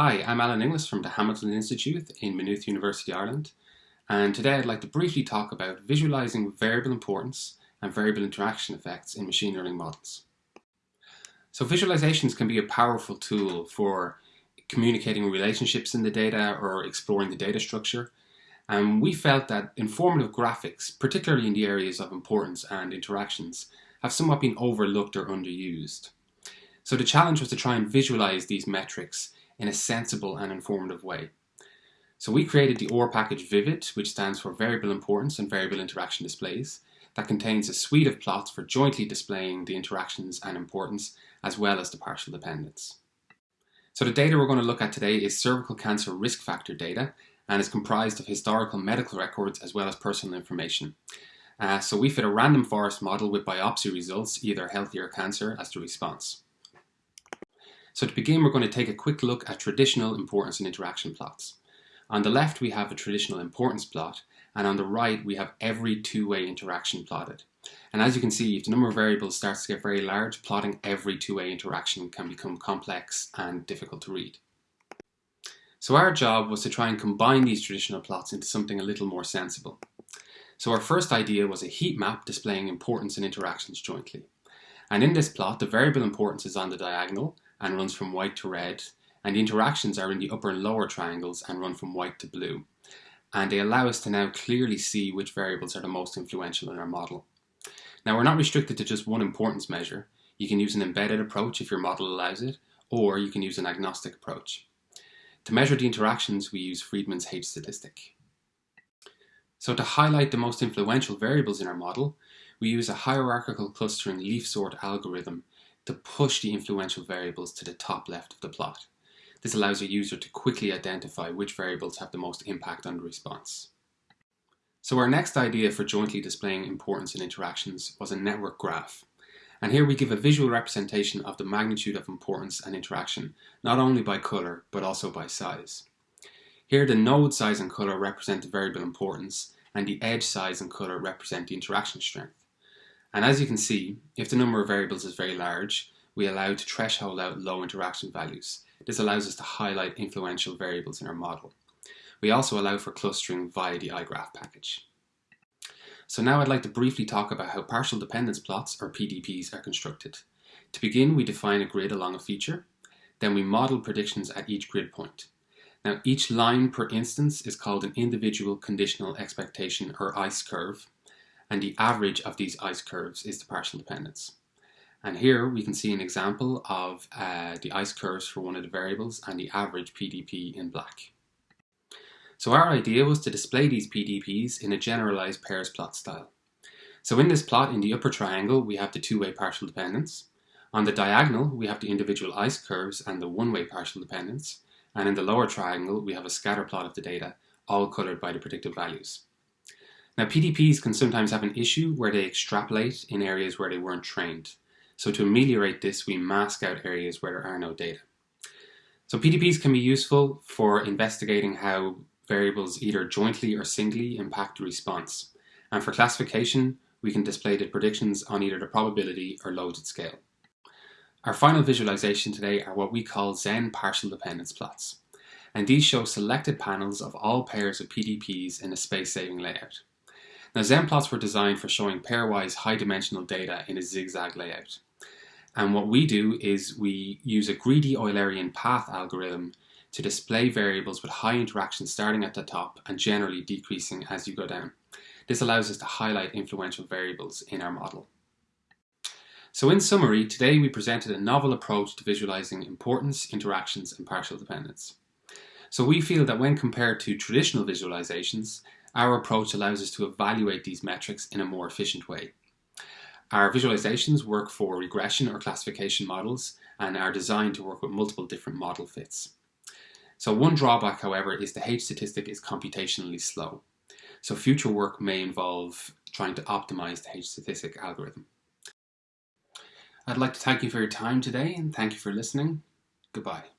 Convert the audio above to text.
Hi, I'm Alan Inglis from the Hamilton Institute in Maynooth University, Ireland, and today I'd like to briefly talk about visualizing variable importance and variable interaction effects in machine learning models. So visualizations can be a powerful tool for communicating relationships in the data or exploring the data structure, and we felt that informative graphics, particularly in the areas of importance and interactions, have somewhat been overlooked or underused. So the challenge was to try and visualize these metrics in a sensible and informative way. So we created the R package Vivid, which stands for Variable Importance and Variable Interaction Displays, that contains a suite of plots for jointly displaying the interactions and importance, as well as the partial dependence. So the data we're going to look at today is cervical cancer risk factor data, and is comprised of historical medical records as well as personal information. Uh, so we fit a random forest model with biopsy results, either healthy or cancer, as the response. So to begin, we're going to take a quick look at traditional importance and interaction plots. On the left, we have a traditional importance plot, and on the right, we have every two-way interaction plotted. And as you can see, if the number of variables starts to get very large, plotting every two-way interaction can become complex and difficult to read. So our job was to try and combine these traditional plots into something a little more sensible. So our first idea was a heat map displaying importance and interactions jointly. And in this plot, the variable importance is on the diagonal, and runs from white to red, and the interactions are in the upper and lower triangles and run from white to blue. And they allow us to now clearly see which variables are the most influential in our model. Now we're not restricted to just one importance measure. You can use an embedded approach if your model allows it, or you can use an agnostic approach. To measure the interactions, we use Friedman's H statistic. So to highlight the most influential variables in our model, we use a hierarchical clustering leaf sort algorithm to push the influential variables to the top left of the plot. This allows a user to quickly identify which variables have the most impact on the response. So our next idea for jointly displaying importance in interactions was a network graph. And here we give a visual representation of the magnitude of importance and interaction, not only by colour, but also by size. Here the node size and colour represent the variable importance, and the edge size and colour represent the interaction strength. And as you can see, if the number of variables is very large, we allow to threshold out low interaction values. This allows us to highlight influential variables in our model. We also allow for clustering via the iGraph package. So now I'd like to briefly talk about how partial dependence plots, or PDPs, are constructed. To begin, we define a grid along a feature. Then we model predictions at each grid point. Now each line per instance is called an individual conditional expectation, or ICE curve and the average of these ICE curves is the partial dependence. And here we can see an example of uh, the ICE curves for one of the variables and the average PDP in black. So our idea was to display these PDPs in a generalized pairs plot style. So in this plot, in the upper triangle, we have the two-way partial dependence. On the diagonal, we have the individual ICE curves and the one-way partial dependence. And in the lower triangle, we have a scatter plot of the data, all colored by the predicted values. Now PDPs can sometimes have an issue where they extrapolate in areas where they weren't trained. So to ameliorate this, we mask out areas where there are no data. So PDPs can be useful for investigating how variables either jointly or singly impact the response. And for classification, we can display the predictions on either the probability or logit scale. Our final visualization today are what we call Zen partial dependence plots. And these show selected panels of all pairs of PDPs in a space-saving layout. Now Zenplots were designed for showing pairwise high dimensional data in a zigzag layout. And what we do is we use a greedy Eulerian path algorithm to display variables with high interaction starting at the top and generally decreasing as you go down. This allows us to highlight influential variables in our model. So in summary, today we presented a novel approach to visualizing importance, interactions and partial dependence. So we feel that when compared to traditional visualizations, our approach allows us to evaluate these metrics in a more efficient way. Our visualizations work for regression or classification models and are designed to work with multiple different model fits. So one drawback, however, is the H statistic is computationally slow. So future work may involve trying to optimize the H statistic algorithm. I'd like to thank you for your time today and thank you for listening. Goodbye.